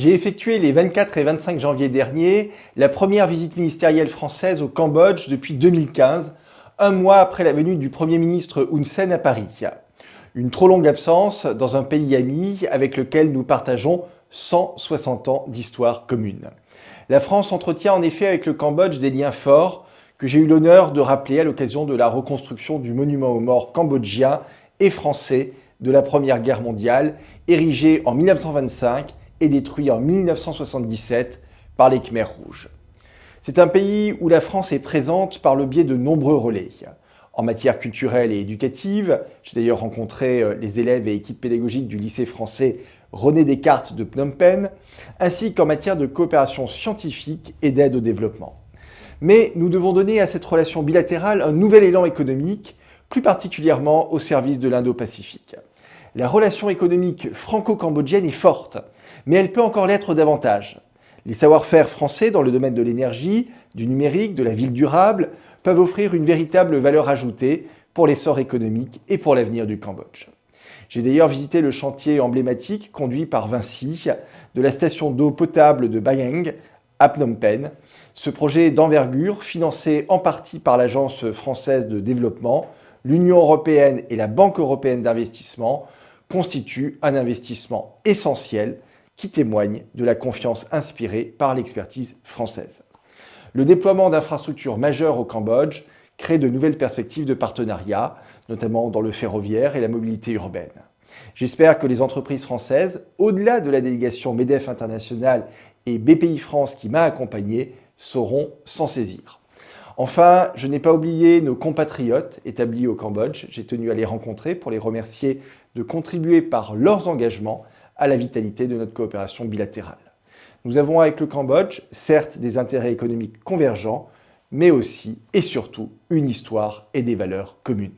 J'ai effectué les 24 et 25 janvier dernier la première visite ministérielle française au Cambodge depuis 2015, un mois après la venue du Premier ministre Hun Sen à Paris. Une trop longue absence dans un pays ami avec lequel nous partageons 160 ans d'histoire commune. La France entretient en effet avec le Cambodge des liens forts que j'ai eu l'honneur de rappeler à l'occasion de la reconstruction du monument aux morts cambodgien et français de la Première Guerre mondiale, érigé en 1925 et détruit en 1977 par les Khmers rouges. C'est un pays où la France est présente par le biais de nombreux relais. En matière culturelle et éducative, j'ai d'ailleurs rencontré euh, les élèves et équipes pédagogiques du lycée français René Descartes de Phnom Penh, ainsi qu'en matière de coopération scientifique et d'aide au développement. Mais nous devons donner à cette relation bilatérale un nouvel élan économique, plus particulièrement au service de l'Indo-Pacifique. La relation économique franco-cambodgienne est forte, mais elle peut encore l'être davantage. Les savoir-faire français dans le domaine de l'énergie, du numérique, de la ville durable, peuvent offrir une véritable valeur ajoutée pour l'essor économique et pour l'avenir du Cambodge. J'ai d'ailleurs visité le chantier emblématique conduit par Vinci de la station d'eau potable de Bayang à Phnom Penh. Ce projet d'envergure, financé en partie par l'Agence française de développement, l'Union européenne et la Banque européenne d'investissement, constitue un investissement essentiel qui témoigne de la confiance inspirée par l'expertise française. Le déploiement d'infrastructures majeures au Cambodge crée de nouvelles perspectives de partenariat, notamment dans le ferroviaire et la mobilité urbaine. J'espère que les entreprises françaises, au-delà de la délégation MEDEF internationale et BPI France qui m'a accompagné, sauront s'en saisir. Enfin, je n'ai pas oublié nos compatriotes établis au Cambodge. J'ai tenu à les rencontrer pour les remercier de contribuer par leurs engagements à la vitalité de notre coopération bilatérale. Nous avons avec le Cambodge, certes, des intérêts économiques convergents, mais aussi et surtout une histoire et des valeurs communes.